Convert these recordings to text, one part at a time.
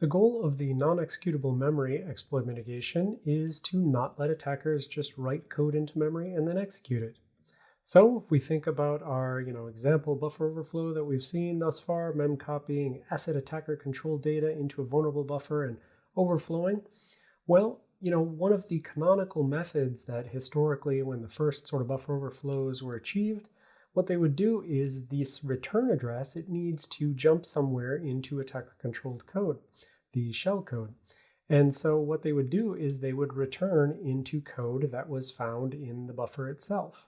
The goal of the non-executable memory exploit mitigation is to not let attackers just write code into memory and then execute it. So if we think about our you know, example buffer overflow that we've seen thus far, mem copying asset attacker control data into a vulnerable buffer and overflowing, well, you know, one of the canonical methods that historically when the first sort of buffer overflows were achieved, what they would do is this return address, it needs to jump somewhere into attacker controlled code, the shell code. And so what they would do is they would return into code that was found in the buffer itself.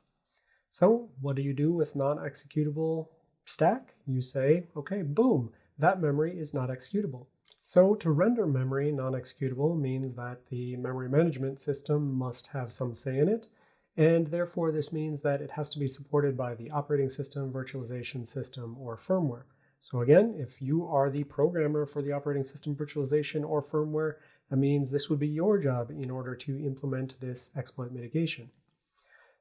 So what do you do with non-executable stack? You say, okay, boom, that memory is not executable. So to render memory non-executable means that the memory management system must have some say in it, and therefore this means that it has to be supported by the operating system, virtualization system, or firmware. So again, if you are the programmer for the operating system virtualization or firmware, that means this would be your job in order to implement this exploit mitigation.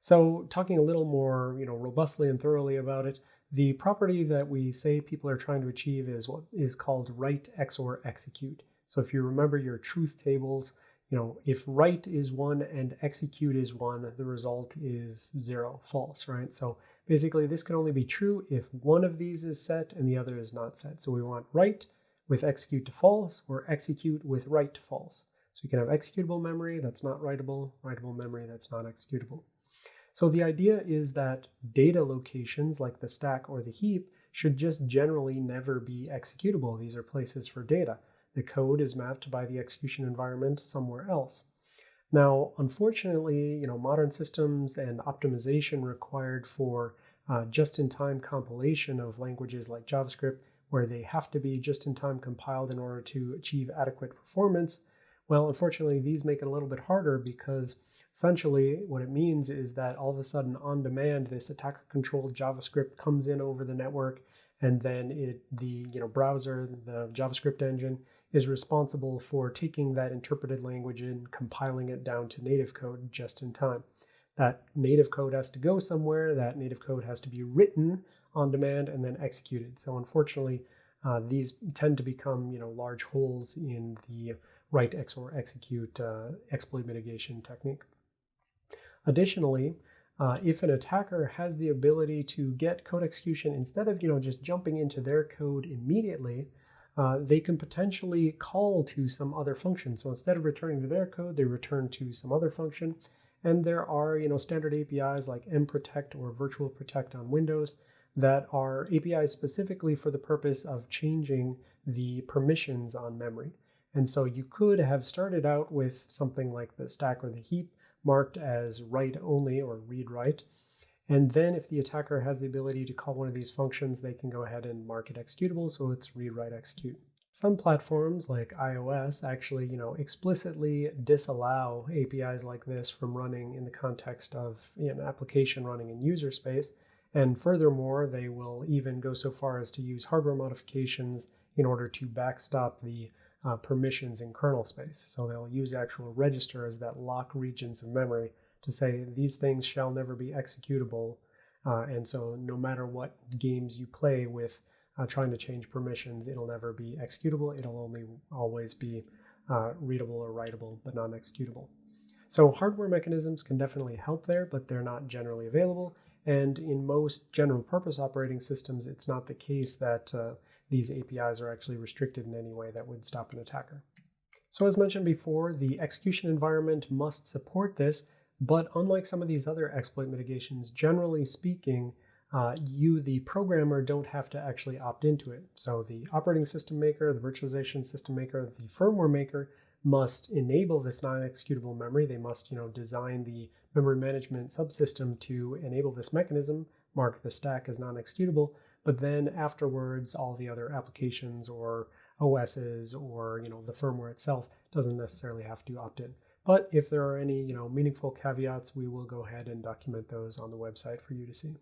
So talking a little more you know, robustly and thoroughly about it, the property that we say people are trying to achieve is what is called write XOR execute. So if you remember your truth tables, you know, if write is one and execute is one, the result is zero, false, right? So basically this can only be true if one of these is set and the other is not set. So we want write with execute to false or execute with write to false. So you can have executable memory that's not writable, writable memory that's not executable. So the idea is that data locations like the stack or the heap should just generally never be executable. These are places for data. The code is mapped by the execution environment somewhere else. Now, unfortunately, you know, modern systems and optimization required for uh, just-in-time compilation of languages like JavaScript, where they have to be just-in-time compiled in order to achieve adequate performance, well, unfortunately, these make it a little bit harder because essentially what it means is that all of a sudden on demand, this attacker controlled JavaScript comes in over the network and then it the you know browser, the JavaScript engine is responsible for taking that interpreted language and compiling it down to native code just in time. That native code has to go somewhere, that native code has to be written on demand and then executed. So unfortunately, uh, these tend to become you know large holes in the write XOR execute uh, exploit mitigation technique. Additionally, uh, if an attacker has the ability to get code execution instead of you know just jumping into their code immediately, uh, they can potentially call to some other function. So instead of returning to their code, they return to some other function. And there are you know standard APIs like mprotect or virtual protect on Windows that are APIs specifically for the purpose of changing the permissions on memory. And so you could have started out with something like the stack or the heap marked as write only or read write. And then if the attacker has the ability to call one of these functions, they can go ahead and mark it executable, so it's read write execute. Some platforms like iOS actually, you know, explicitly disallow APIs like this from running in the context of an application running in user space. And furthermore, they will even go so far as to use hardware modifications in order to backstop the uh, permissions in kernel space. So they'll use actual registers that lock regions of memory to say these things shall never be executable. Uh, and so no matter what games you play with uh, trying to change permissions, it'll never be executable. It'll only always be uh, readable or writable, but not executable. So hardware mechanisms can definitely help there, but they're not generally available. And in most general purpose operating systems, it's not the case that uh, these APIs are actually restricted in any way that would stop an attacker. So as mentioned before, the execution environment must support this, but unlike some of these other exploit mitigations, generally speaking, uh, you, the programmer, don't have to actually opt into it. So the operating system maker, the virtualization system maker, the firmware maker must enable this non-executable memory. They must, you know, design the memory management subsystem to enable this mechanism, mark the stack as non-executable, but then afterwards, all the other applications or OSs or you know the firmware itself doesn't necessarily have to opt in. But if there are any you know meaningful caveats, we will go ahead and document those on the website for you to see.